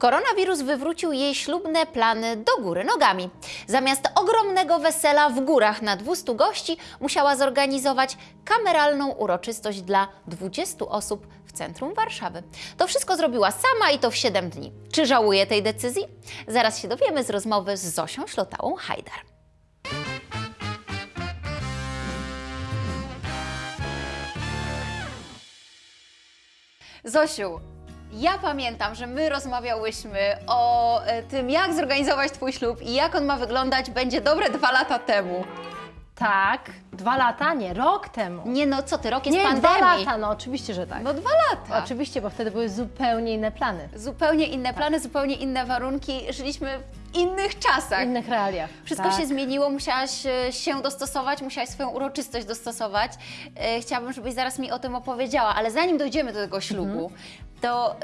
Koronawirus wywrócił jej ślubne plany do góry nogami. Zamiast ogromnego wesela w górach na 200 gości, musiała zorganizować kameralną uroczystość dla 20 osób w centrum Warszawy. To wszystko zrobiła sama i to w 7 dni. Czy żałuje tej decyzji? Zaraz się dowiemy z rozmowy z Zosią Ślotałą-Hajdar. Zosiu, ja pamiętam, że my rozmawiałyśmy o e, tym, jak zorganizować Twój ślub i jak on ma wyglądać, będzie dobre dwa lata temu. Tak, dwa lata, nie, rok temu. Nie no, co ty, rok jest nie, pandemii. dwa lata, no oczywiście, że tak. No dwa lata. Oczywiście, bo wtedy były zupełnie inne plany, Zupełnie inne plany, zupełnie inne warunki. Żyliśmy w innych czasach. w innych realiach. Wszystko tak. się zmieniło, musiałaś e, się dostosować, musiałaś swoją uroczystość dostosować. E, Chciałabym, żebyś zaraz mi o tym opowiedziała, ale zanim dojdziemy do tego ślubu, Mhm. To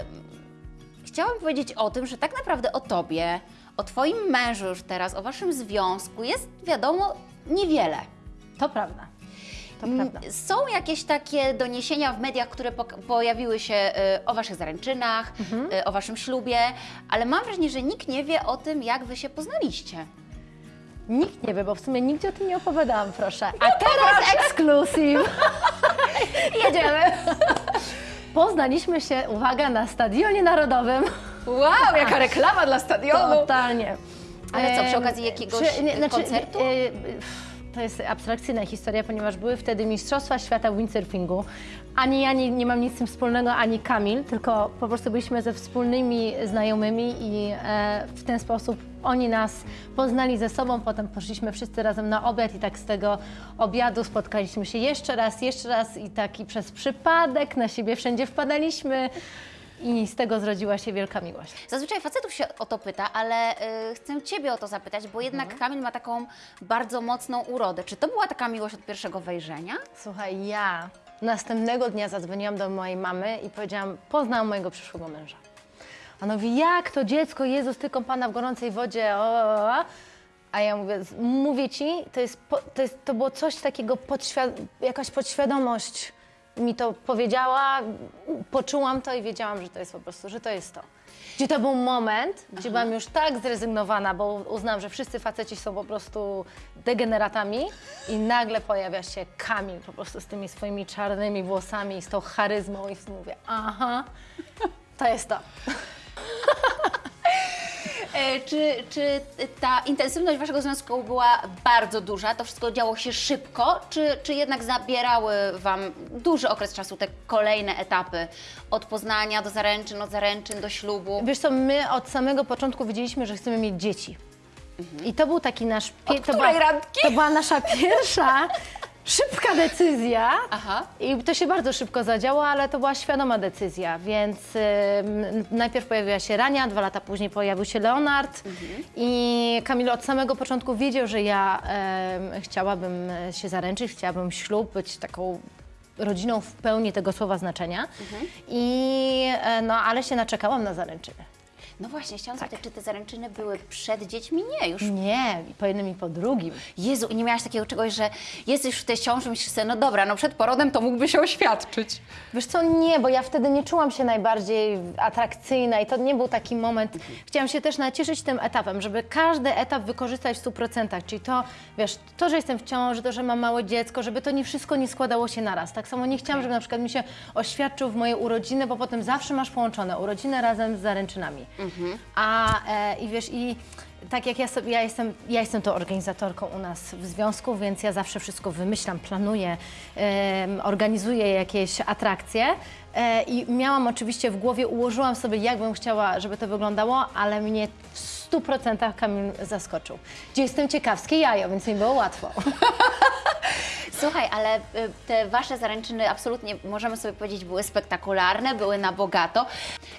chciałam powiedzieć o tym, że tak naprawdę o tobie, o twoim mężu już teraz, o waszym związku jest wiadomo niewiele. To prawda. To prawda. Są jakieś takie doniesienia w mediach, które pojawiły się e, o waszych zaręczynach, Mhm. e, o waszym ślubie, ale mam wrażenie, że nikt nie wie o tym, jak wy się poznaliście. Nikt nie wie, bo w sumie nigdzie o tym nie opowiadałam, proszę. A teraz ekskluzyw. Jedziemy! Poznaliśmy się, uwaga, na Stadionie Narodowym. Wow, jaka reklama dla stadionu! Totalnie. Ale co, przy okazji jakiegoś, y, koncertu? e, e, to jest abstrakcyjna historia, ponieważ były wtedy Mistrzostwa Świata w windsurfingu. Ani ja nie, nie mam nic z tym wspólnego, ani Kamil, tylko po prostu byliśmy ze wspólnymi znajomymi i e, w ten sposób oni nas poznali ze sobą, potem poszliśmy wszyscy razem na obiad i tak z tego obiadu spotkaliśmy się jeszcze raz, jeszcze raz i tak i przez przypadek na siebie wszędzie wpadaliśmy i z tego zrodziła się wielka miłość. Zazwyczaj facetów się o to pyta, ale y, chcę Ciebie o to zapytać, bo jednak Mhm. Kamil ma taką bardzo mocną urodę. Czy to była taka miłość od pierwszego wejrzenia? Słuchaj, ja następnego dnia zadzwoniłam do mojej mamy i powiedziałam, poznałam mojego przyszłego męża. A ona mówi, jak to dziecko, Jezus, ty kąpana w gorącej wodzie, o, o, o. A ja mówię, mówię ci, to, jest, to, jest, to było coś takiego, jakaś podświadomość mi to powiedziała, poczułam to i wiedziałam, że to jest po prostu, że to jest to. Gdzie to był moment, gdzie byłam już tak zrezygnowana, bo uznałam, że wszyscy faceci są po prostu degeneratami i nagle pojawia się Kamil po prostu z tymi swoimi czarnymi włosami, z tą charyzmą i mówię, aha, to jest to. E, Czy, czy ta intensywność Waszego związku była bardzo duża? To wszystko działo się szybko? Czy, czy jednak zabierały Wam duży okres czasu te kolejne etapy? Od poznania do zaręczyn, od zaręczyn do ślubu? Wiesz co, my od samego początku wiedzieliśmy, że chcemy mieć dzieci. I to był taki nasz... Od to, była, randki? to była nasza pierwsza szybka decyzja. Aha. I to się bardzo szybko zadziało, ale to była świadoma decyzja, więc ym, najpierw pojawiła się Rania, dwa lata później pojawił się Leonard i Kamil od samego początku wiedział, że ja chciałabym się zaręczyć, chciałabym ślub, być taką rodziną w pełni tego słowa znaczenia. I, e, no, ale się naczekałam na zaręczyny. No właśnie, chciałam Tak. zapytać, czy te zaręczyny były przed dziećmi? Nie, już Nie, po jednym i po drugim. Jezu, i nie miałaś takiego czegoś, że jesteś w tej ciąży, myślisz sobie, no dobra, no przed porodem to mógłby się oświadczyć. Wiesz co, nie, bo ja wtedy nie czułam się najbardziej atrakcyjna i to nie był taki moment. Chciałam się też nacieszyć tym etapem, żeby każdy etap wykorzystać w 100%, czyli to, wiesz, to, że jestem w ciąży, to, że mam małe dziecko, żeby to nie wszystko nie składało się naraz. Tak samo nie chciałam, żeby na przykład mi się oświadczył w moje urodziny, bo potem zawsze masz połączone urodziny razem z zaręczynami. A e, i wiesz, i tak jak ja sobie, ja jestem, ja jestem tą organizatorką u nas w związku, więc ja zawsze wszystko wymyślam, planuję, em, organizuję jakieś atrakcje. E, I miałam oczywiście w głowie, ułożyłam sobie, jak bym chciała, żeby to wyglądało, ale mnie w 100% Kamil zaskoczył. Gdzie jestem ciekawskie jajo, więc mi było łatwo. Słuchaj, ale y, te wasze zaręczyny absolutnie, możemy sobie powiedzieć, były spektakularne, były na bogato.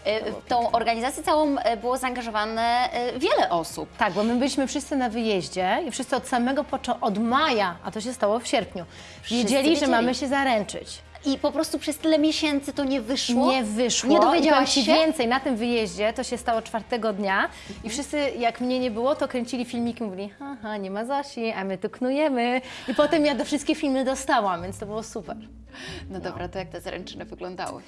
Y, W tą organizację całą y, było zaangażowane y, wiele osób. Tak, bo my byliśmy wszyscy na wyjeździe i wszyscy od samego początku, od maja, a to się stało w sierpniu, wiedzieli, wiedzieli. że mamy się zaręczyć. I po prostu przez tyle miesięcy to nie wyszło. Nie wyszło. Nie I dowiedziałaś się? więcej, na tym wyjeździe, to się stało czwartego dnia i wszyscy, jak mnie nie było, to kręcili filmiki, mówili, haha, nie ma Zosi, a my tu knujemy. I potem ja do wszystkie filmy dostałam, więc to było super. No dobra, to jak te zaręczyny wyglądały?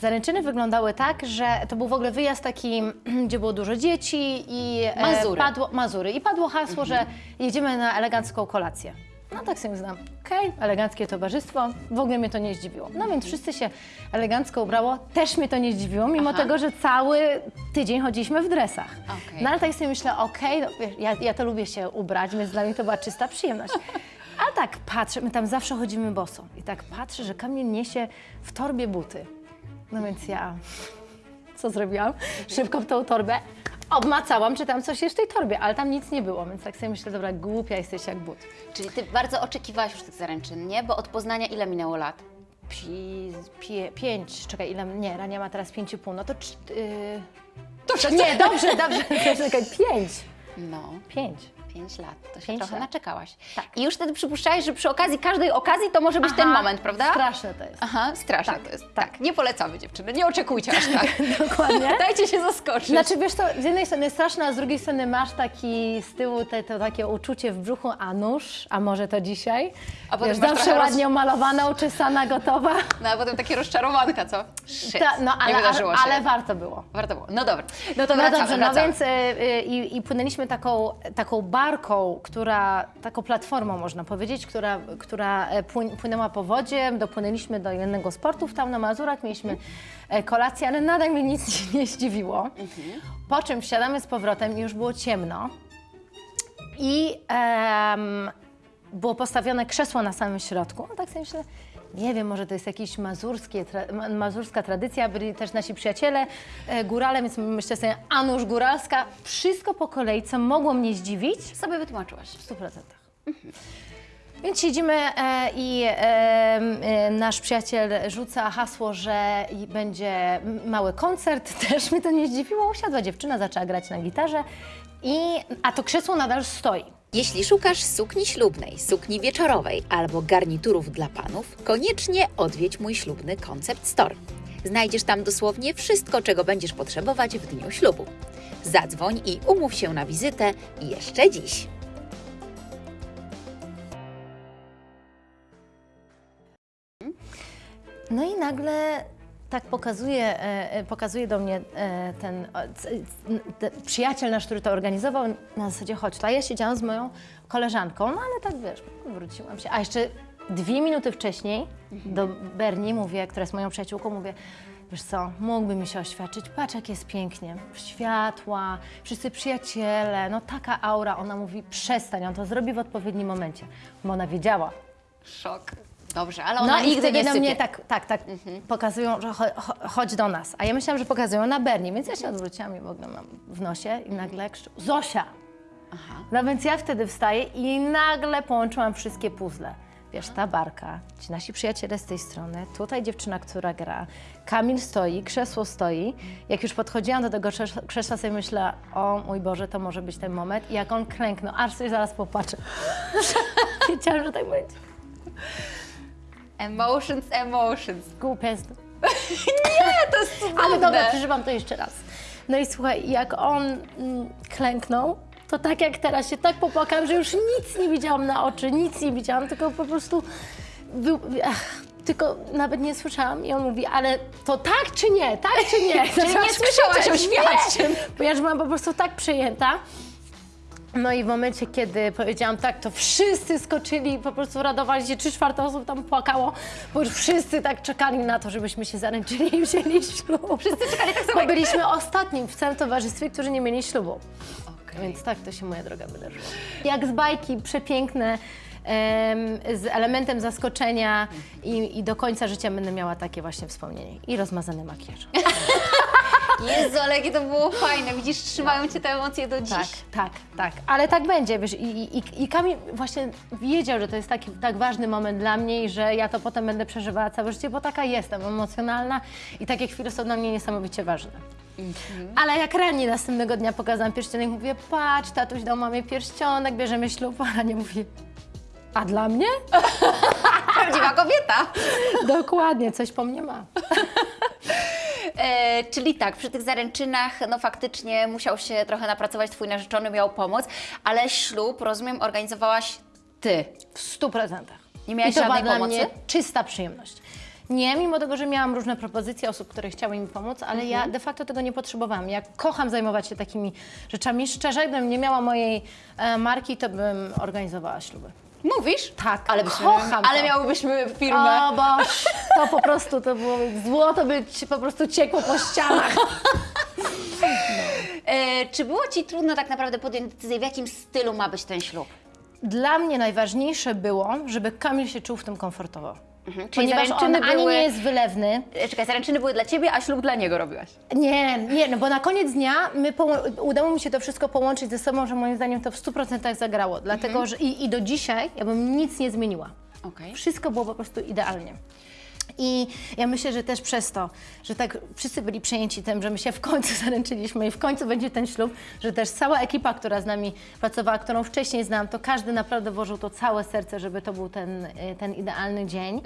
Zaręczyny wyglądały tak, że to był w ogóle wyjazd taki, gdzie było dużo dzieci i e, Mazury. padło Mazury i padło hasło, że jedziemy na elegancką kolację. No tak sobie znam, okej, eleganckie towarzystwo, w ogóle mnie to nie zdziwiło. No więc wszyscy się elegancko ubrało, też mnie to nie zdziwiło, mimo Aha. tego, że cały tydzień chodziliśmy w dresach. Okej. No ale tak sobie myślę, okej, no, wiesz, ja, ja to lubię się ubrać, więc dla mnie to była czysta przyjemność. A tak patrzę, my tam zawsze chodzimy boso i tak patrzę, że Kamil niesie w torbie buty. No więc ja, co zrobiłam? Szybko w tą torbę obmacałam, czy tam coś jest w tej torbie, ale tam nic nie było, więc tak sobie myślę, dobra, głupia jesteś jak but. Czyli ty bardzo oczekiwałaś już tych zaręczyn, nie? Bo od Poznania ile minęło lat? Pi, pie, pięć, czekaj, ile, nie, Rania ma teraz pięć i pół, no to cz, yy, To to nie, dobrze, dobrze, czekaj, pięć, No, pięć. Pięć lat. To się Pięć trochę lat. naczekałaś. Tak. I już wtedy przypuszczałeś, że przy okazji każdej okazji to może być ten Aha, moment, prawda? Straszne to jest. Aha, straszne Tak, to jest. tak. Tak. Nie polecamy dziewczyny, nie oczekujcie aż tak. Dokładnie. Dajcie się zaskoczyć. Znaczy wiesz to z jednej strony straszne, a z drugiej strony masz taki z tyłu te, to takie uczucie w brzuchu, a nóż, a może to dzisiaj? A potem wiesz, zawsze trochę roz- ładnie umalowana, uczesana, gotowa. No a potem takie rozczarowanka, co? Shit, Ta, no nie ale, wydarzyło ale, się. ale warto było. Warto było. No dobra, no to No wracamy, dobrze, no wracamy. więc y, y, i, i płynęliśmy taką, taką barką, która, taką platformą można powiedzieć, która, która e, płyn, płynęła po wodzie, dopłynęliśmy do jednego z portów tam na Mazurach, mieliśmy e, kolację, ale nadal mnie nic nie zdziwiło. Po czym wsiadamy z powrotem i już było ciemno. I em, było postawione krzesło na samym środku. No tak sobie myślę, nie wiem, może to jest jakaś tra, ma- mazurska tradycja, byli też nasi przyjaciele e, górale, więc myślę sobie, a góralska, wszystko po kolei, co mogło mnie zdziwić, Sobie wytłumaczyłaś. w 100%. Więc siedzimy e, i e, e, nasz przyjaciel rzuca hasło, że będzie mały koncert. Też mnie to nie zdziwiło. Usiadła dziewczyna, zaczęła grać na gitarze, i, a to krzesło nadal stoi. Jeśli szukasz sukni ślubnej, sukni wieczorowej albo garniturów dla panów, koniecznie odwiedź mój ślubny Concept Store. Znajdziesz tam dosłownie wszystko, czego będziesz potrzebować w dniu ślubu. Zadzwoń i umów się na wizytę jeszcze dziś. No i nagle tak pokazuje, e, e, pokazuje do mnie e, ten ten przyjaciel nasz, który to organizował, na zasadzie chodź, a ja siedziałam z moją koleżanką, no ale tak wiesz, wróciłam się. A jeszcze dwie minuty wcześniej do Berni mówię, która jest moją przyjaciółką, mówię, wiesz co, mógłby mi się oświadczyć, patrz jak jest pięknie, światła, wszyscy przyjaciele, no taka aura. Ona mówi, przestań, on to zrobi w odpowiednim momencie, bo ona wiedziała, Szok. Dobrze, ale ona no i nie na mnie tak, tak, tak pokazują, że cho, cho, chodź do nas. A ja myślałam, że pokazują na Bernie, więc ja się odwróciłam i w ogóle mam w nosie i nagle krzyczą, Zosia! Aha. No więc ja wtedy wstaję i nagle połączyłam wszystkie puzzle. Wiesz, ta barka, ci nasi przyjaciele z tej strony, tutaj dziewczyna, która gra, Kamil stoi, krzesło stoi. Jak już podchodziłam do tego krzes- krzesła, sobie myślę, o mój Boże, to może być ten moment. I jak on klęknął, aż sobie zaraz popatrzę. Wiedziałam, że tak będzie. Emotions, emotions. Głupia jest. To jest cudowne. Ale dobra, przeżywam to jeszcze raz. No i słuchaj, jak on mm, klęknął, to tak jak teraz się tak popłakałam, że już nic nie widziałam na oczy, nic nie widziałam, tylko po prostu był, ach, tylko nawet nie słyszałam i on mówi, ale to tak czy nie, tak czy nie? Czyli nie słyszałaś o świadczym. Nie, bo ja już byłam po prostu tak przejęta. No i w momencie, kiedy powiedziałam tak, to wszyscy skoczyli, po prostu radowali się, trzy czwarte osób tam płakało, bo już wszyscy tak czekali na to, żebyśmy się zaręczyli i wzięli ślub. Wszyscy czekali tak samo. Bo byliśmy ostatnim w całym towarzystwie, którzy nie mieli ślubu. Więc tak to się moja droga wydarzyła. Jak z bajki, przepiękne, em, z elementem zaskoczenia i, i do końca życia będę miała takie właśnie wspomnienie. I rozmazany makijaż. Jezu, ale jakie to było fajne. Widzisz, trzymają Cię te emocje do dziś. Tak, tak, tak. Ale tak będzie, wiesz, i, i, i Kamil właśnie wiedział, że to jest taki tak ważny moment dla mnie i że ja to potem będę przeżywała całe życie, bo taka jestem, emocjonalna i takie chwile są dla mnie niesamowicie ważne. Ale jak rani następnego dnia pokazałam pierścionek, mówię, patrz, tatuś dał mamie pierścionek, bierzemy ślub, a Ania mówi, a dla mnie? Prawdziwa kobieta. Dokładnie, coś po mnie ma. E, czyli tak, przy tych zaręczynach, no faktycznie musiał się trochę napracować, Twój narzeczony miał pomóc, ale ślub, rozumiem, organizowałaś Ty. W stu procentach. Nie miałaś I to była żadnej dla pomocy? mnie czysta przyjemność. Nie, mimo tego, że miałam różne propozycje osób, które chciały mi pomóc, ale ja de facto tego nie potrzebowałam. Ja kocham zajmować się takimi rzeczami. Szczerze, gdybym nie miała mojej e, marki, to bym organizowała śluby. Mówisz? Tak, ale kocham Ale to. miałybyśmy firmę. O boż, to po prostu to było złoto by ci po prostu ciekło po ścianach. E, czy było Ci trudno tak naprawdę podjąć decyzję, w jakim stylu ma być ten ślub? Dla mnie najważniejsze było, żeby Kamil się czuł w tym komfortowo. Mhm. Czyli Ponieważ on zaręczyny ani były... nie jest wylewny, E, Czekaj, zaręczyny były dla Ciebie, a ślub dla niego robiłaś. Nie, nie, no bo na koniec dnia my poło- udało mi się to wszystko połączyć ze sobą, że moim zdaniem to w 100% zagrało. Dlatego, że i, i do dzisiaj ja bym nic nie zmieniła. Okej. Wszystko było po prostu idealnie. I ja myślę, że też przez to, że tak wszyscy byli przejęci tym, że my się w końcu zaręczyliśmy i w końcu będzie ten ślub, że też cała ekipa, która z nami pracowała, którą wcześniej znałam, to każdy naprawdę włożył to całe serce, żeby to był ten, y, ten idealny dzień.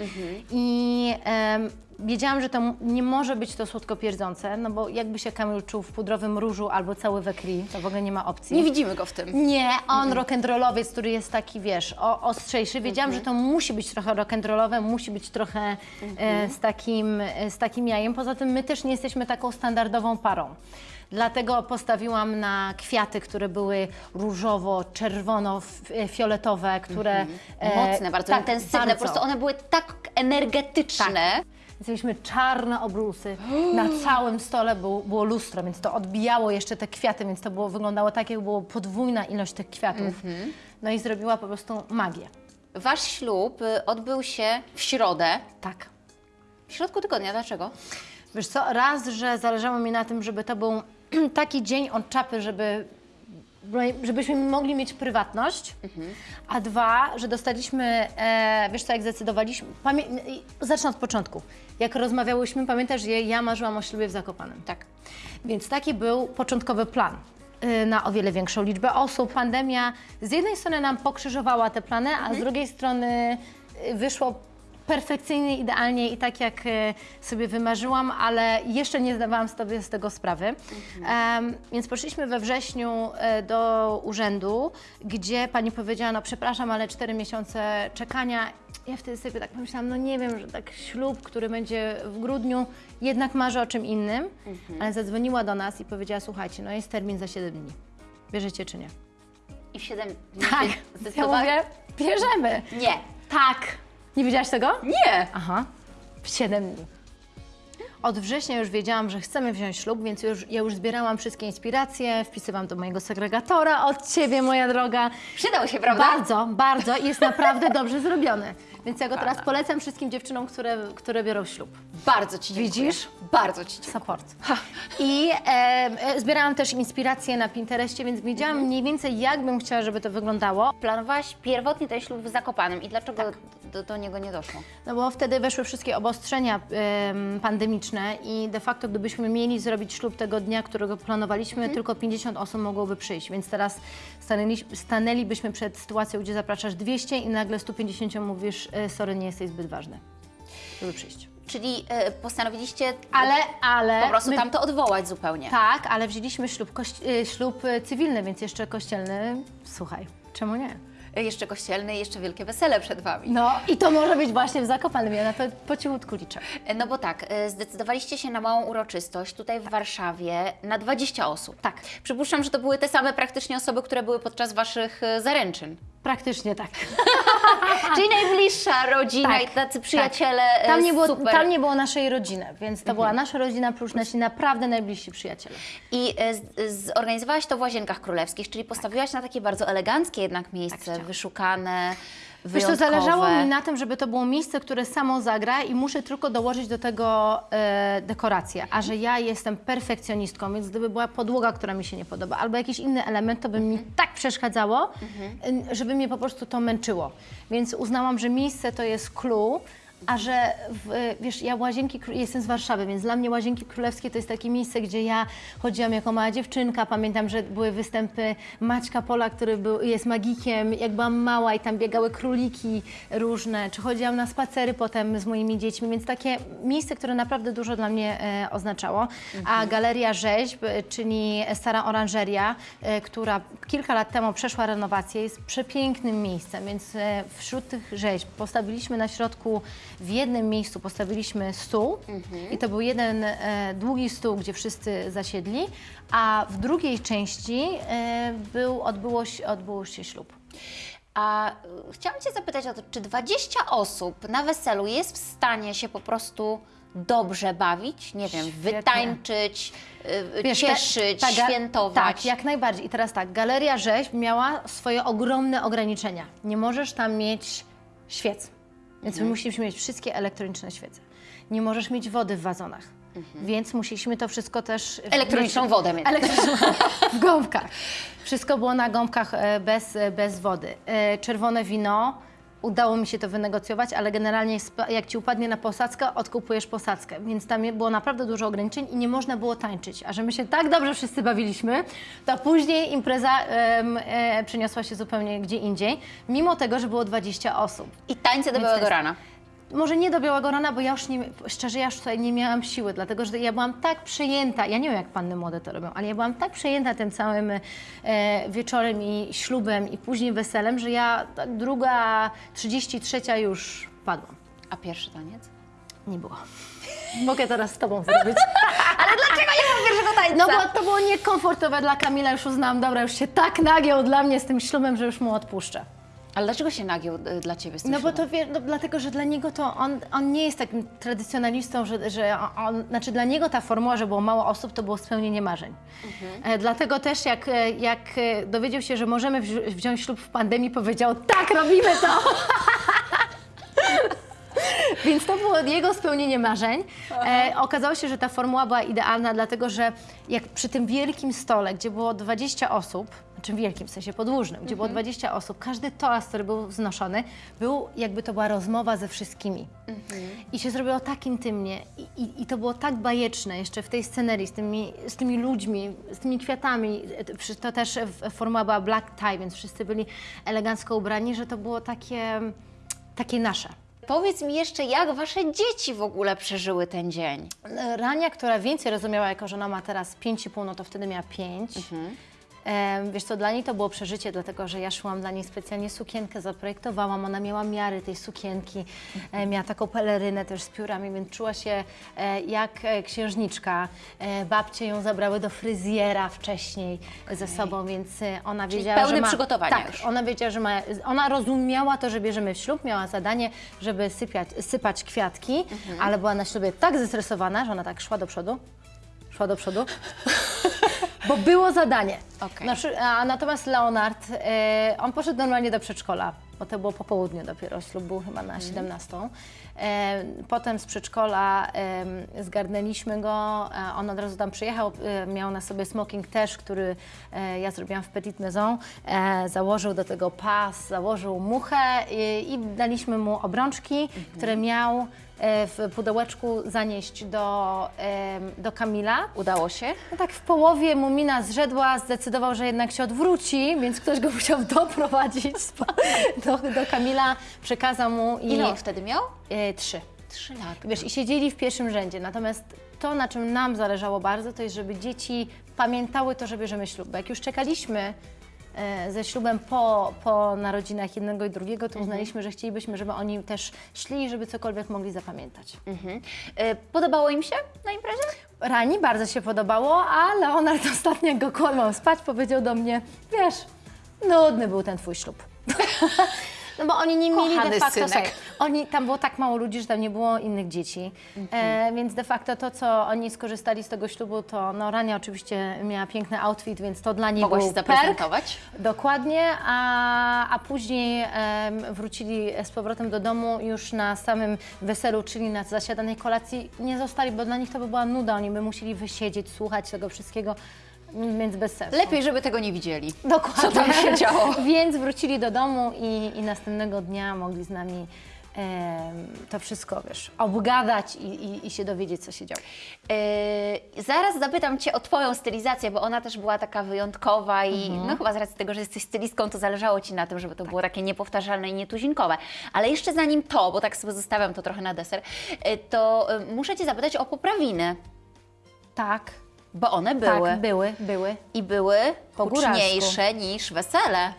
I em, wiedziałam, że to nie może być to słodko pierdzące, no bo jakby się Kamil czuł w pudrowym różu albo cały we krwi, to w ogóle nie ma opcji. Nie widzimy go w tym. Nie, on rock'n'rollowiec, który jest taki, wiesz, o, ostrzejszy. Wiedziałam, że to musi być trochę rock'n'rollowe, musi być trochę e, z, takim, e, z takim jajem. Poza tym my też nie jesteśmy taką standardową parą. Dlatego postawiłam na kwiaty, które były różowo-czerwono-fioletowe, które... e, Mocne, bardzo tak, intensywne. bardzo. Po prostu one były tak energetyczne. Więc mieliśmy czarne obrusy. Na całym stole był, było lustro, więc to odbijało jeszcze te kwiaty, więc to było, wyglądało tak, jak było podwójna ilość tych kwiatów. No i zrobiła po prostu magię. Wasz ślub y, odbył się w środę. Tak. W środku tygodnia. Dlaczego? Wiesz co, raz, że zależało mi na tym, żeby to był taki dzień od czapy, żeby, żebyśmy mogli mieć prywatność, a dwa, że dostaliśmy, e, wiesz co, jak zdecydowaliśmy, pamię- zacznę od początku. Jak rozmawiałyśmy, pamiętasz, że ja marzyłam o ślubie w Zakopanem. Tak. Więc taki był początkowy plan y, na o wiele większą liczbę osób. Pandemia z jednej strony nam pokrzyżowała te plany, a z drugiej strony y, wyszło perfekcyjnie, idealnie i tak jak y, sobie wymarzyłam, ale jeszcze nie zdawałam sobie z tego sprawy. Em, więc poszliśmy we wrześniu y, do urzędu, gdzie pani powiedziała, no przepraszam, ale cztery miesiące czekania. Ja wtedy sobie tak pomyślałam, no nie wiem, że tak ślub, który będzie w grudniu, jednak marzę o czym innym, ale zadzwoniła do nas i powiedziała, słuchajcie, no jest termin za 7 dni. Bierzecie czy nie? I w 7 Tak, ja mówię, bierzemy. Nie. Tak. Nie wiedziałaś tego? Nie. Aha, w 7 dni. Od września już wiedziałam, że chcemy wziąć ślub, więc już, ja już zbierałam wszystkie inspiracje, wpisywałam do mojego segregatora od Ciebie, moja droga. Przydał się, prawda? Bardzo, bardzo i jest naprawdę dobrze zrobiony. Więc ja go teraz polecam wszystkim dziewczynom, które, które biorą ślub. Bardzo Ci dziękuję. Widzisz? Bardzo Ci dziękuję. Support. I e, zbierałam też inspiracje na Pinterestie, więc wiedziałam mniej więcej, jak bym chciała, żeby to wyglądało. Planowałaś pierwotnie ten ślub w Zakopanem i dlaczego do, do niego nie doszło? No bo wtedy weszły wszystkie obostrzenia em, pandemiczne i de facto gdybyśmy mieli zrobić ślub tego dnia, którego planowaliśmy, tylko 50 osób mogłoby przyjść, więc teraz stanęli, stanęlibyśmy przed sytuacją, gdzie zapraszasz 200 i nagle 150 mówisz, e, sorry, nie jesteś zbyt ważny, żeby przyjść. Czyli e, postanowiliście Ale, ale... po prostu my- tam to odwołać zupełnie. Tak, ale wzięliśmy ślub, kości- e, ślub cywilny, więc jeszcze kościelny, słuchaj, czemu nie? Jeszcze kościelny i jeszcze wielkie wesele przed Wami. No i to może być właśnie w Zakopanem, ja na to po cichutku liczę. No bo tak, e, zdecydowaliście się na małą uroczystość tutaj w Warszawie na 20 osób. Tak. Przypuszczam, że to były te same praktycznie osoby, które były podczas Waszych e, zaręczyn. Praktycznie tak. Czyli najbliższa rodzina Tak, i tacy przyjaciele. e, Tam nie, było, super. tam nie było naszej rodziny, więc to była nasza rodzina plus nasi naprawdę najbliżsi przyjaciele. I e, z- zorganizowałaś to w Łazienkach Królewskich, czyli postawiłaś na takie bardzo eleganckie jednak miejsce, chciałam. wyszukane, Wiesz, wyjątkowe. to zależało mi na tym, żeby to było miejsce, które samo zagra i muszę tylko dołożyć do tego e, dekorację. A że ja jestem perfekcjonistką, więc gdyby była podłoga, która mi się nie podoba, albo jakiś inny element, to by mi tak przeszkadzało, e, żeby mnie po prostu to męczyło. Więc uznałam, że miejsce to jest clue. A że, w, wiesz, ja Łazienki, jestem z Warszawy, więc dla mnie Łazienki Królewskie to jest takie miejsce, gdzie ja chodziłam jako mała dziewczynka. Pamiętam, że były występy Maćka Pola, który był, jest magikiem, jak byłam mała i tam biegały króliki różne, czy chodziłam na spacery potem z moimi dziećmi, więc takie miejsce, które naprawdę dużo dla mnie e, oznaczało. A Galeria Rzeźb, e, czyli Stara Oranżeria, e, która kilka lat temu przeszła renowację, jest przepięknym miejscem, więc e, wśród tych rzeźb postawiliśmy na środku w jednym miejscu postawiliśmy stół i to był jeden e, długi stół, gdzie wszyscy zasiedli, a w drugiej części e, był, odbyło, się, odbyło się ślub. A y, chciałam Cię zapytać o to, czy 20 osób na weselu jest w stanie się po prostu dobrze bawić? Nie wiem, Świetnie. wytańczyć, y, Wiesz, cieszyć, ta ga- świętować. Tak, jak najbardziej. I teraz tak, Galeria Rzeźb miała swoje ogromne ograniczenia. Nie możesz tam mieć świec, więc Mhm. my musieliśmy mieć wszystkie elektroniczne świece. Nie możesz mieć wody w wazonach, więc musieliśmy to wszystko też... Mhm. Elektroniczną mieć- wodę mieć. Elektroniczną w gąbkach. Wszystko było na gąbkach e, bez, e, bez wody. E, Czerwone wino, udało mi się to wynegocjować, ale generalnie jak Ci upadnie na posadzkę, odkupujesz posadzkę. Więc tam było naprawdę dużo ograniczeń i nie można było tańczyć. A że my się tak dobrze wszyscy bawiliśmy, to później impreza em, e, przeniosła się zupełnie gdzie indziej, mimo tego, że było 20 osób. I tańce do Więc białego rana. Może nie do białego rana, bo ja już nie, szczerze, ja już tutaj nie miałam siły, dlatego że ja byłam tak przejęta, ja nie wiem jak panny młode to robią, ale ja byłam tak przejęta tym całym e, wieczorem i ślubem i później weselem, że ja druga, 33 już padłam. A pierwszy taniec? Nie było. Mogę teraz z tobą zrobić. Dlaczego nie mam pierwszego tańca? No bo to było niekomfortowe dla Kamila, już uznałam, dobra, już się tak nagiął dla mnie z tym ślubem, że już mu odpuszczę. Ale dlaczego się nagiął y, dla Ciebie z tym No bo to wie, no, dlatego, że dla niego to on, on nie jest takim tradycjonalistą, że, że on, znaczy dla niego ta formuła, że było mało osób, to było spełnienie marzeń. E, dlatego też jak, e, jak e, dowiedział się, że możemy wzi- wziąć ślub w pandemii, powiedział tak, robimy to! Więc to było jego spełnienie marzeń. E, okazało się, że ta formuła była idealna, dlatego że jak przy tym wielkim stole, gdzie było 20 osób, znaczy wielkim w sensie podłużnym, gdzie było 20 osób, każdy toast, który był wznoszony, był jakby to była rozmowa ze wszystkimi. I się zrobiło tak intymnie i, i, i to było tak bajeczne jeszcze w tej scenerii z tymi, z tymi ludźmi, z tymi kwiatami. To też formuła była black tie, więc wszyscy byli elegancko ubrani, że to było takie, takie nasze. Powiedz mi jeszcze, jak Wasze dzieci w ogóle przeżyły ten dzień? Rania, która więcej rozumiała, jako że ona ma teraz 5,5, no to wtedy miała 5. Em, Wiesz co, dla niej to było przeżycie, dlatego że ja szłam dla niej specjalnie sukienkę, zaprojektowałam, ona miała miary tej sukienki, e, miała taką pelerynę też z piórami, więc czuła się e, jak e, księżniczka. Babcie ją zabrały do fryzjera wcześniej ze sobą, więc ona Czyli wiedziała, pełne że ma... przygotowania tak, już. ona wiedziała, że ma, ona rozumiała to, że bierzemy w ślub, miała zadanie, żeby sypiać, sypać kwiatki, Mhm. ale była na ślubie tak zestresowana, że ona tak szła do przodu, szła do przodu, bo było zadanie. Okej. Na przy- a natomiast Leonard, e, on poszedł normalnie do przedszkola, bo to było po południu dopiero, ślub był chyba na 17. E, potem z przedszkola e, zgarnęliśmy go, e, on od razu tam przyjechał, e, miał na sobie smoking też, który ja zrobiłam w Petit Maison, założył do tego pas, założył muchę i, daliśmy mu obrączki, które miał w pudełeczku zanieść do, do Kamila. Udało się? No tak w połowie mu mina zrzedła, zdecydował, że jednak się odwróci, więc ktoś go musiał doprowadzić do, do Kamila, przekazał mu i... Ile on wtedy miał? E, trzy. Trzy lata. Wiesz, i siedzieli w pierwszym rzędzie. Natomiast to, na czym nam zależało bardzo, to jest, żeby dzieci pamiętały to, że bierzemy ślub. Bo jak już czekaliśmy e, ze ślubem po, po narodzinach jednego i drugiego, to uznaliśmy, że chcielibyśmy, żeby oni też szli, żeby cokolwiek mogli zapamiętać. Mhm. Y, Podobało im się na imprezie? Rani bardzo się podobało, a Leonard ostatnio jak go kładłam spać, powiedział do mnie, wiesz, nudny był ten twój ślub. No bo oni nie mieli Kochany de facto, synek. oni, tam było tak mało ludzi, że tam nie było innych dzieci, e, więc de facto to, co oni skorzystali z tego ślubu, to no Rania oczywiście miała piękny outfit, więc to dla niej Mogłaś był się perk. zaprezentować? Dokładnie, a, a później em, wrócili z powrotem do domu już na samym weselu, czyli na zasiadanej kolacji. Nie zostali, bo dla nich to by była nuda, oni by musieli wysiedzieć, słuchać tego wszystkiego, więc bez sensu. Lepiej, żeby tego nie widzieli. Dokładnie. Co tam się działo? Więc wrócili do domu i, i następnego dnia mogli z nami to wszystko, wiesz, obgadać i, i, i się dowiedzieć, co się działo. Yy, zaraz zapytam Cię o Twoją stylizację, bo ona też była taka wyjątkowa i no chyba z racji tego, że jesteś stylistką, to zależało Ci na tym, żeby to było takie niepowtarzalne i nietuzinkowe. Ale jeszcze zanim to, bo tak sobie zostawiam to trochę na deser, yy, to yy, muszę Cię zapytać o poprawiny, Tak, bo one były tak, były, były. i były Po huczniejsze niż wesele.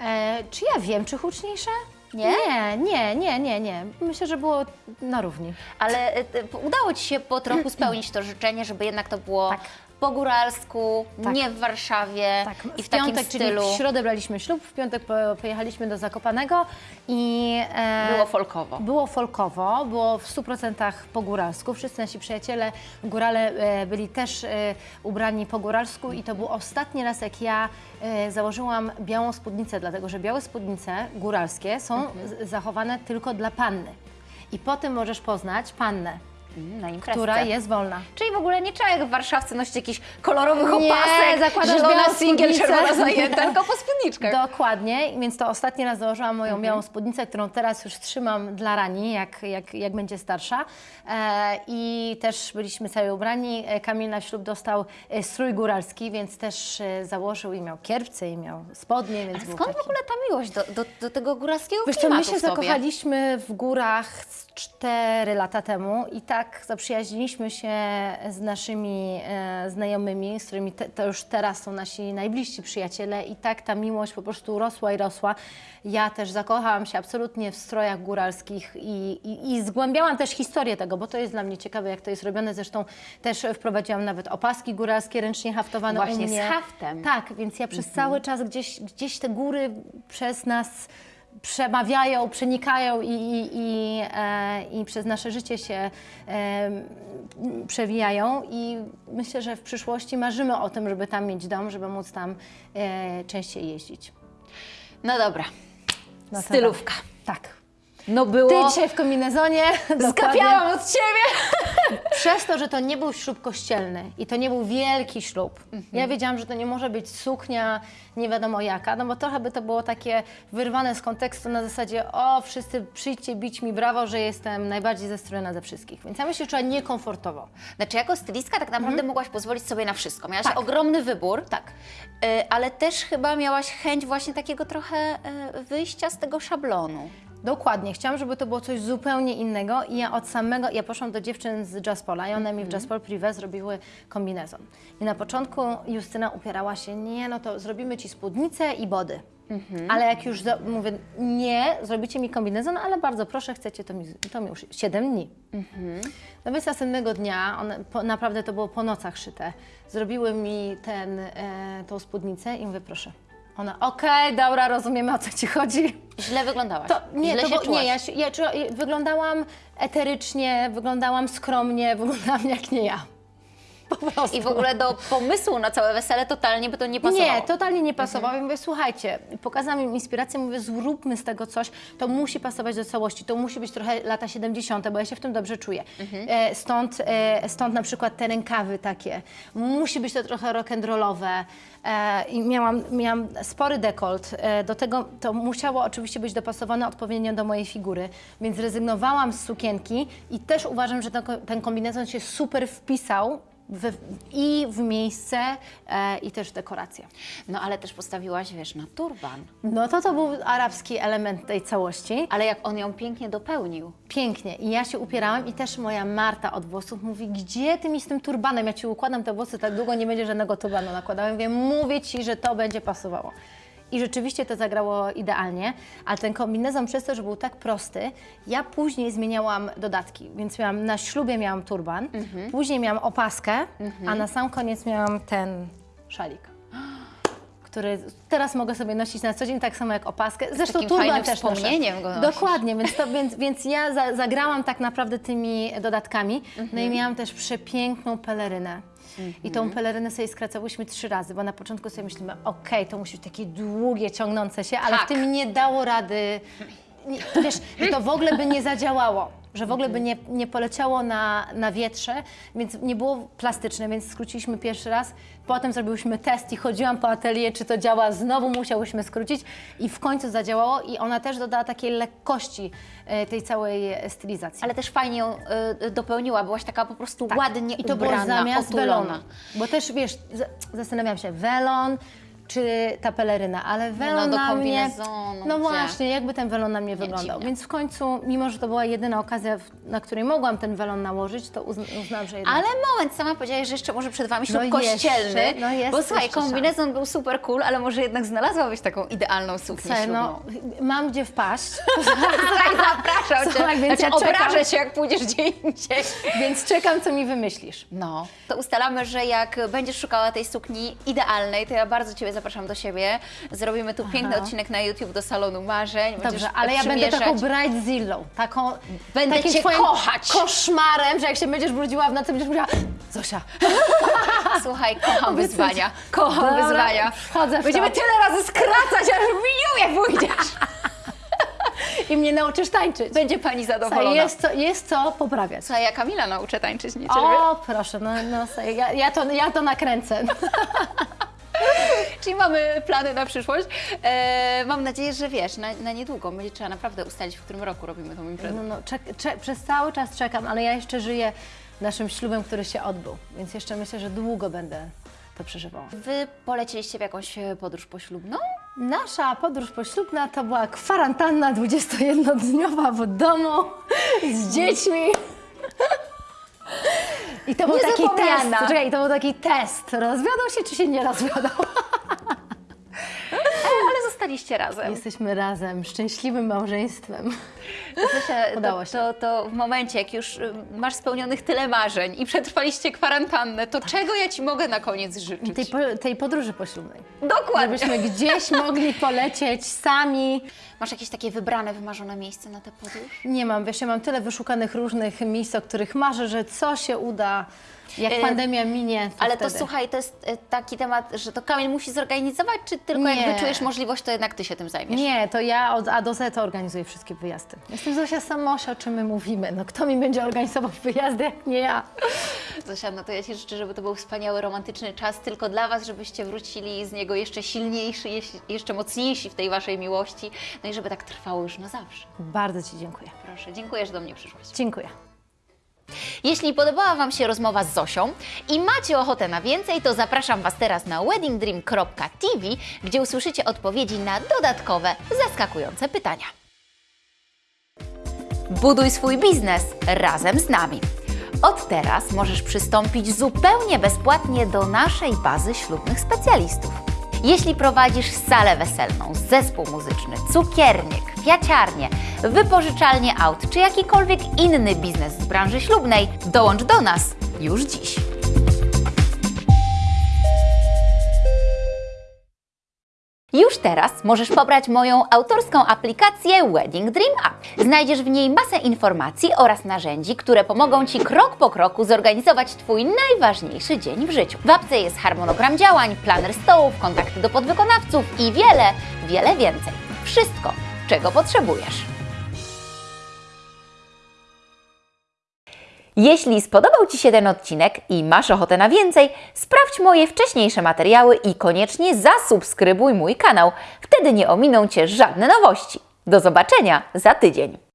E, czy ja wiem, czy huczniejsze? Nie? Nie, nie, nie, nie, nie. Myślę, że było na równi. Ale e, udało Ci się po trochu spełnić to życzenie, żeby jednak to było Tak. Po góralsku, Tak. nie w Warszawie Tak, i w, w takim piątek, stylu. czyli w środę braliśmy ślub, w piątek po, pojechaliśmy do Zakopanego i... e, Było folkowo. Było folkowo, było w 100% po góralsku. Wszyscy nasi przyjaciele górale e, byli też e, ubrani po góralsku i to był ostatni raz, jak ja e, założyłam białą spódnicę, dlatego że białe spódnice góralskie są z- zachowane tylko dla panny. I po tym możesz poznać pannę, Na imprezkę. która jest wolna. Czyli w ogóle nie trzeba jak w warszawce nosić jakichś kolorowych Nie, opasek, zakładasz singiel, czerwona zajęta, tylko po spódniczkach. Dokładnie, więc to ostatni raz założyłam Mhm. moją białą spódnicę, którą teraz już trzymam dla Rani, jak, jak, jak będzie starsza. E, I też byliśmy cały ubrani. E, Kamil na ślub dostał e, strój góralski, więc też e, założył i miał kierpce, i miał spodnie, więc był Skąd taki... w ogóle ta miłość do, do, do tego góralskiego Wiesz co, my się zakochaliśmy w górach z cztery lata temu i tak zaprzyjaźniliśmy się z naszymi e, znajomymi, z którymi te, to już teraz są nasi najbliżsi przyjaciele i tak ta miłość po prostu rosła i rosła. Ja też zakochałam się absolutnie w strojach góralskich i, i, i zgłębiałam też historię tego, bo to jest dla mnie ciekawe, jak to jest robione. Zresztą też wprowadziłam nawet opaski góralskie ręcznie haftowane Właśnie u z mnie. haftem. Tak, więc ja przez cały czas gdzieś, gdzieś te góry przez nas przemawiają, przenikają i, i, i, e, i przez nasze życie się e, przewijają i myślę, że w przyszłości marzymy o tym, żeby tam mieć dom, żeby móc tam e, częściej jeździć. No dobra, No stylówka. Tak. No było... Ty dzisiaj w kombinezonie. Skapiałam od Ciebie! Przez to, że to nie był ślub kościelny i to nie był wielki ślub, ja wiedziałam, że to nie może być suknia nie wiadomo jaka, no bo trochę by to było takie wyrwane z kontekstu na zasadzie o, wszyscy przyjdźcie bić mi brawo, że jestem najbardziej zestrojona ze wszystkich. Więc ja myślę, że czuła niekomfortowo. Znaczy, jako stylistka tak naprawdę mogłaś pozwolić sobie na wszystko. Miałaś Tak. ogromny wybór, Tak. y, ale też chyba miałaś chęć właśnie takiego trochę y, wyjścia z tego szablonu. Dokładnie, chciałam, żeby to było coś zupełnie innego i ja od samego, ja poszłam do dziewczyn z Jazzpola i one mi w Jazzpol Privé zrobiły kombinezon. I na początku Justyna upierała się, nie, no to zrobimy Ci spódnicę i body. Ale jak już mówię, nie, zrobicie mi kombinezon, ale bardzo proszę, chcecie, to mi, to mi już 7 dni. No więc następnego dnia, one, po, naprawdę to było po nocach szyte, zrobiły mi ten, e, tą spódnicę i mówię, proszę. Ona, okej, dobra, rozumiemy o co Ci chodzi. Źle wyglądałaś. To, nie, Źle to bo, czułaś. nie, ja, się- ja, ja wyglądałam eterycznie, wyglądałam skromnie, wyglądałam jak nie ja. I w ogóle do pomysłu na całe wesele totalnie by to nie pasowało. Nie, totalnie nie pasowało. I mówię, słuchajcie, pokazałam im inspirację, mówię, zróbmy z tego coś, to musi pasować do całości, to musi być trochę lata 70., bo ja się w tym dobrze czuję. E, stąd, e, stąd na przykład te rękawy takie. Musi być to trochę rock'n'rollowe. E, I miałam, miałam spory dekolt. E, do tego to musiało oczywiście być dopasowane odpowiednio do mojej figury, więc zrezygnowałam z sukienki i też uważam, że ten, ten kombinezon się super wpisał w, i w miejsce, e, i też w dekorację. No ale też postawiłaś, wiesz, na turban. No to to był arabski element tej całości. Ale jak on ją pięknie dopełnił. Pięknie. I ja się upierałam i też moja Marta od włosów mówi, gdzie ty mi z tym turbanem? Ja ci układam te włosy tak długo, nie będzie żadnego turbanu nakładała. Mówię, mówię ci, że to będzie pasowało. I rzeczywiście to zagrało idealnie, ale ten kombinezon przez to, że był tak prosty, ja później zmieniałam dodatki, więc miałam, na ślubie miałam turban, później miałam opaskę, a na sam koniec miałam ten szalik. Który teraz mogę sobie nosić na co dzień, tak samo jak opaskę. Zresztą takim turban też noszę. wspomnieniem go nosisz. Dokładnie, więc, to, więc, więc ja za, zagrałam tak naprawdę tymi dodatkami. No Mhm. i miałam też przepiękną pelerynę. I tą pelerynę sobie skracałyśmy trzy razy, bo na początku sobie myślimy, okej, to musi być takie długie, ciągnące się, ale Tak. w tym nie dało rady. Nie, wiesz, że to w ogóle by nie zadziałało, że w ogóle by nie, nie poleciało na, na wietrze, więc nie było plastyczne, więc skróciliśmy pierwszy raz. Potem zrobiłyśmy test i chodziłam po atelier, czy to działa. Znowu musiałyśmy skrócić i w końcu zadziałało i ona też dodała takiej lekkości e, tej całej e, stylizacji. Ale też fajnie ją y, dopełniła. Byłaś taka po prostu ładnie Tak. I to było zamiast otulona. welonu. Bo też, wiesz, z- zastanawiam się, welon, czy ta peleryna, ale welon do na mnie... No właśnie, jakby ten welon na mnie wyglądał. Więc w końcu, mimo że to była jedyna okazja, na której mogłam ten welon nałożyć, to uzn uznałam, że jednak... Ale moment, sama powiedziałaś, że jeszcze może przed Wami ślub No jeszcze, kościelny. no jest bo słuchaj, jeszcze kombinezon był super cool, ale może jednak znalazłabyś taką idealną suknię Słuchaj, no, mam gdzie wpaść, Słuchaj, zapraszam cię. Słuchaj, więc znaczy, ja obrażę się, jak pójdziesz gdzie indziej. więc czekam, co mi wymyślisz. No, to ustalamy, że jak będziesz szukała tej sukni idealnej, to ja bardzo Ciebie zapraszam do siebie. Zrobimy tu piękny odcinek na YouTube do salonu marzeń. Dobrze, ale ja będę taką bridezillą, taką... Będę takim cię kochać. koszmarem, że jak się będziesz brudziła w nocy, będziesz mówiła Zosia, Słuchaj, kocham wyzwania. Kocham Dobra, wyzwania. wchodzę w Będziemy to. tyle razy skracać, aż w miniuję pójdziesz. i mnie nauczysz tańczyć. Będzie Pani Słuchaj, zadowolona. jest, co, jest co poprawiać. Słuchaj, ja Kamila nauczę tańczyć, nie Ciebie. O, proszę, no, no ja, ja, to, ja to nakręcę. Czyli mamy plany na przyszłość. E, mam nadzieję, że wiesz, na, na niedługo będzie trzeba naprawdę ustalić, w którym roku robimy tą imprezę. No, no, czek, czek, przez cały czas czekam, ale ja jeszcze żyję naszym ślubem, który się odbył, więc jeszcze myślę, że długo będę to przeżywała. Wy polecieliście w jakąś e, podróż poślubną? Nasza podróż poślubna to była kwarantanna 21-dniowa w domu z dziećmi. I to był taki test. Czekaj, to był taki test. Rozwiodał się, czy się nie rozwiodał? Zostaliście razem. Jesteśmy razem, szczęśliwym małżeństwem. Zosia, Udało to, się. to, to w momencie, jak już y, masz spełnionych tyle marzeń i przetrwaliście kwarantannę, to czego ja Ci mogę na koniec życzyć? Tej, po, tej podróży poślubnej. Dokładnie. Żebyśmy gdzieś mogli polecieć sami. Masz jakieś takie wybrane, wymarzone miejsce na tę podróż? Nie mam, wiesz, ja mam tyle wyszukanych różnych miejsc, o których marzę, że co się uda, jak Y, pandemia minie, to Ale to wtedy. słuchaj, to jest y, taki temat, że to Kamil musi zorganizować, czy tylko Nie. jak wyczujesz możliwość, to jednak Ty się tym zajmiesz? Nie, to ja od A do Z to organizuję wszystkie wyjazdy. Jestem Zosia Samosia, o czym my mówimy. No kto mi będzie organizował wyjazdy, jak nie ja? Zosia, no to ja Ci życzę, żeby to był wspaniały, romantyczny czas tylko dla Was, żebyście wrócili z niego jeszcze silniejsi, jeszcze mocniejsi w tej Waszej miłości, no i żeby tak trwało już na zawsze. Bardzo Ci dziękuję. Proszę, dziękuję, że do mnie przyszłaś. Dziękuję. Jeśli podobała Wam się rozmowa z Zosią i macie ochotę na więcej, to zapraszam Was teraz na weddingdream.tv, gdzie usłyszycie odpowiedzi na dodatkowe, zaskakujące pytania. Buduj swój biznes razem z nami. Od teraz możesz przystąpić zupełnie bezpłatnie do naszej bazy ślubnych specjalistów. Jeśli prowadzisz salę weselną, zespół muzyczny, cukiernię, kwiaciarnię, wypożyczalnię aut czy jakikolwiek inny biznes z branży ślubnej, dołącz do nas już dziś. Już teraz możesz pobrać moją autorską aplikację Wedding Dream App. Znajdziesz w niej masę informacji oraz narzędzi, które pomogą Ci krok po kroku zorganizować Twój najważniejszy dzień w życiu. W apce jest harmonogram działań, planer stołów, kontakty do podwykonawców i wiele, wiele więcej. Wszystko, czego potrzebujesz. Jeśli spodobał Ci się ten odcinek i masz ochotę na więcej, sprawdź moje wcześniejsze materiały i koniecznie zasubskrybuj mój kanał. Wtedy nie ominą Cię żadne nowości. Do zobaczenia za tydzień.